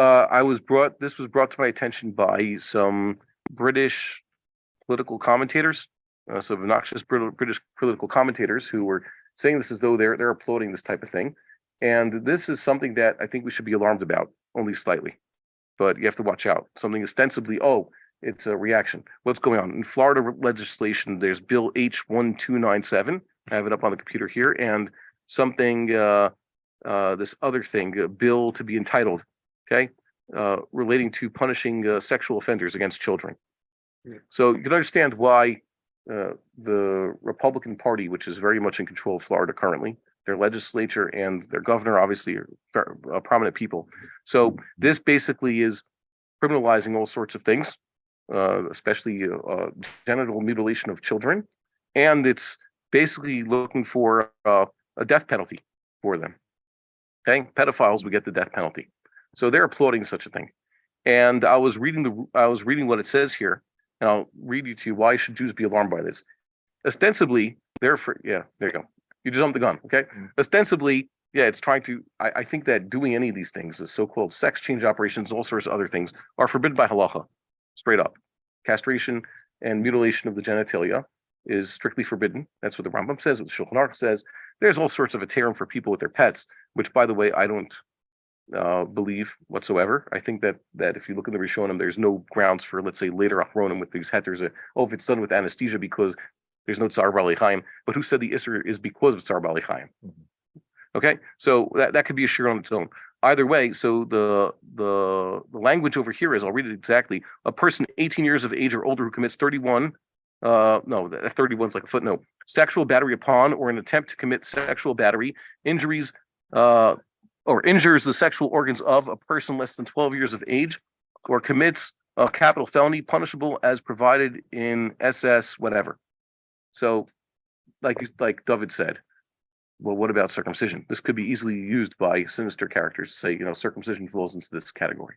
uh, I was brought, this was brought to my attention by some British political commentators. Uh, some obnoxious British political commentators who were saying this as though they're, they're applauding this type of thing. And this is something that I think we should be alarmed about, only slightly. But you have to watch out. Something ostensibly, oh, it's a reaction. What's going on? In Florida legislation, there's Bill H one two nine seven. I have it up on the computer here and something, uh, uh, this other thing, a bill to be entitled, okay? Uh, relating to punishing, uh, sexual offenders against children. Yeah. So you can understand why, uh, the Republican Party, which is very much in control of Florida currently, their legislature and their governor obviously are uh, prominent people. So this basically is criminalizing all sorts of things, uh, especially uh, uh, genital mutilation of children. And it's basically looking for uh, a death penalty for them. Okay, pedophiles would get the death penalty. So they're applauding such a thing. And I was reading the I was reading what it says here, and I'll read you to you why should Jews be alarmed by this. Ostensibly, they're for yeah, there you go. You jumped the gun, okay? Mm. Ostensibly, yeah, it's trying to. I, I think that doing any of these things, the so-called sex change operations, all sorts of other things, are forbidden by halacha, straight up. Castration and mutilation of the genitalia is strictly forbidden. That's what the Rambam says, what the Shulchan Aruch says. There's all sorts of heterim for people with their pets, which, by the way, I don't uh, believe whatsoever. I think that that if you look in the Rishonim, there's no grounds for, let's say, later Achronim with these hetters. Oh, if it's done with anesthesia because there's no Tza'ar Ba'alei Chaim. But who said the Isser is because of Tza'ar Ba'alei Chaim? Mhm. Okay, so that, that could be a shiur on its own. Either way, so the the the language over here is, I'll read it exactly. A person 18 years of age or older who commits 31, uh, no, that 31 is like a footnote. Sexual battery upon or an attempt to commit sexual battery, injuries, uh, or injures the sexual organs of a person less than 12 years of age, or commits a capital felony punishable as provided in SS whatever. So, like like David said, well, what about circumcision? This could be easily used by sinister characters to say, you know, circumcision falls into this category.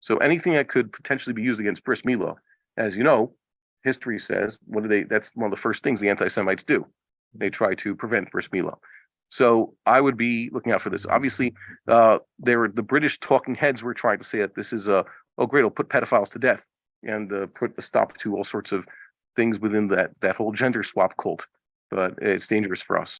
So anything that could potentially be used against bris milah, as you know, history says, what do they? That's one of the first things the anti-Semites do. They try to prevent bris milah. So I would be looking out for this. Obviously, uh, there were the British talking heads were trying to say that this is a oh great, it'll put pedophiles to death and uh, put a stop to all sorts of things within that that whole gender swap cult. But it's dangerous for us.